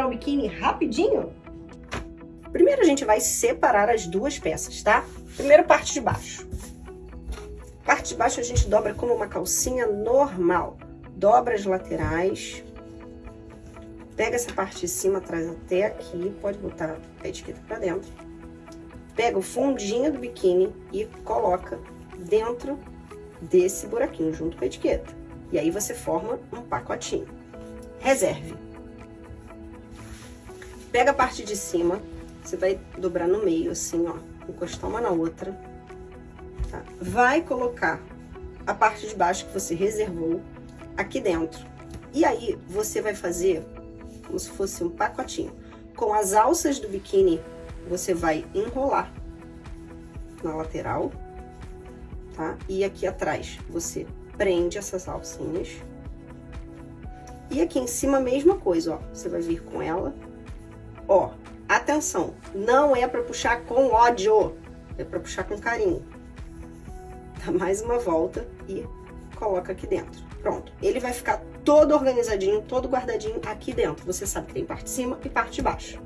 dobrar o biquíni rapidinho? Primeiro a gente vai separar as duas peças, tá? Primeiro parte de baixo. Parte de baixo a gente dobra como uma calcinha normal. Dobra as laterais. Pega essa parte de cima, traz até aqui. Pode botar a etiqueta pra dentro. Pega o fundinho do biquíni e coloca dentro desse buraquinho, junto com a etiqueta. E aí você forma um pacotinho. Reserve. Pega a parte de cima, você vai dobrar no meio, assim, ó, encostar uma na outra. Tá? Vai colocar a parte de baixo que você reservou aqui dentro. E aí, você vai fazer como se fosse um pacotinho. Com as alças do biquíni, você vai enrolar na lateral, tá? E aqui atrás, você prende essas alcinhas. E aqui em cima, a mesma coisa, ó. Você vai vir com ela. Ó, atenção, não é pra puxar com ódio, é pra puxar com carinho. Dá mais uma volta e coloca aqui dentro. Pronto, ele vai ficar todo organizadinho, todo guardadinho aqui dentro. Você sabe que tem parte de cima e parte de baixo.